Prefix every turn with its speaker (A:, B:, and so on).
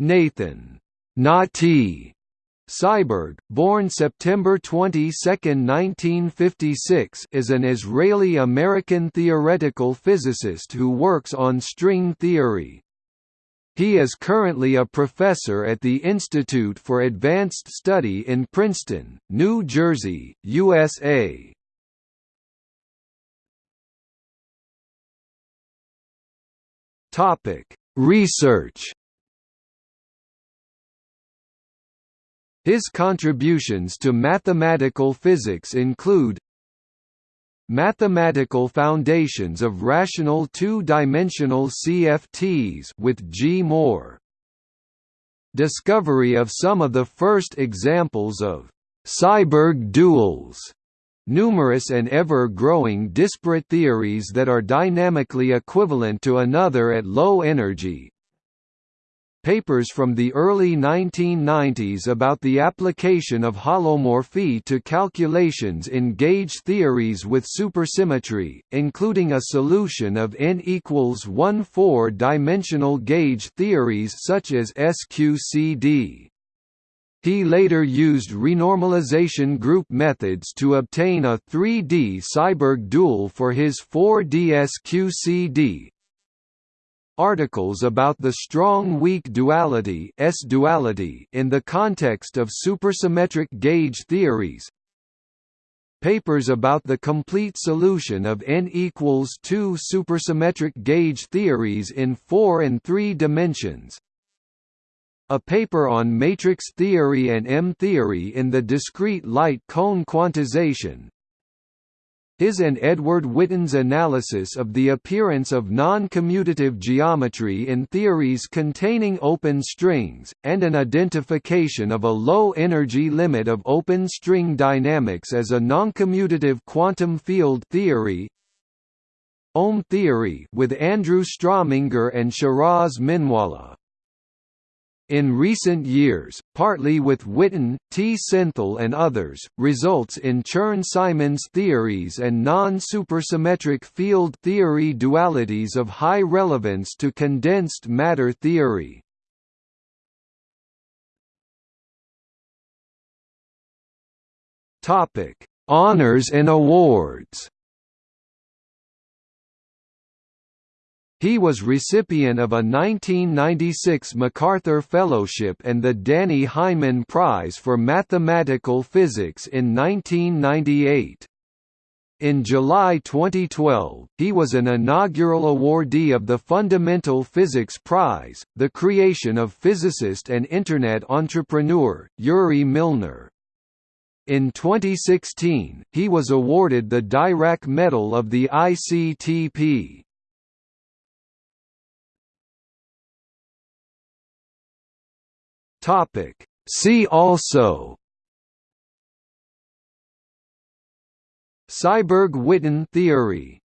A: Nathan Nati Seiberg, born September 22, 1956 is an Israeli-American theoretical physicist who works on string theory. He is currently a professor at the Institute for Advanced Study in Princeton, New Jersey, USA. Research His contributions to mathematical physics include Mathematical foundations of rational two-dimensional CFTs with G. Moore Discovery of some of the first examples of Seiberg duals numerous and ever-growing disparate theories that are dynamically equivalent to another at low energy, papers from the early 1990s about the application of holomorphy to calculations in gauge theories with supersymmetry, including a solution of n equals 1 four-dimensional gauge theories such as SQCD. He later used renormalization group methods to obtain a 3D Seiberg dual for his 4D SQCD, Articles about the strong-weak duality S-duality in the context of supersymmetric gauge theories. Papers about the complete solution of n equals 2 supersymmetric gauge theories in 4 and 3 dimensions. A paper on matrix theory and M-theory in the discrete light cone quantization, his and Edward Witten's analysis of the appearance of non-commutative geometry in theories containing open strings, and an identification of a low-energy limit of open string dynamics as a non-commutative quantum field theory. OM theory with Andrew Strominger and Shiraz Minwalla in recent years, partly with Witten, T. Senthil and others, results in Chern-Simons theories and non-supersymmetric field theory dualities of high relevance to condensed matter theory. Honours and awards He was recipient of a 1996 MacArthur Fellowship and the Dannie Heineman Prize for Mathematical Physics in 1998. In July 2012, he was an inaugural awardee of the Fundamental Physics Prize, the creation of physicist and Internet entrepreneur, Yuri Milner. In 2016, he was awarded the Dirac Medal of the ICTP. Topic. See also Seiberg-Witten theory